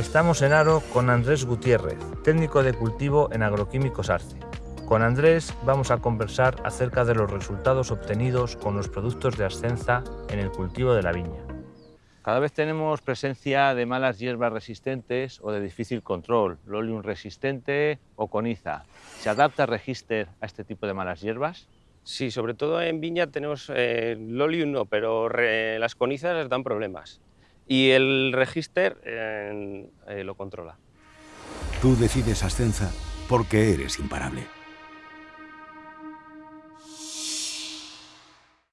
Estamos en Aro con Andrés Gutiérrez, técnico de cultivo en Agroquímicos Arce. Con Andrés vamos a conversar acerca de los resultados obtenidos con los productos de Ascenza en el cultivo de la viña. Cada vez tenemos presencia de malas hierbas resistentes o de difícil control, lolium resistente o coniza. ¿Se adapta Register a este tipo de malas hierbas? Sí, sobre todo en viña tenemos eh, lolium no, pero las conizas dan problemas y el Register eh, lo controla. Tú decides Ascenza porque eres imparable.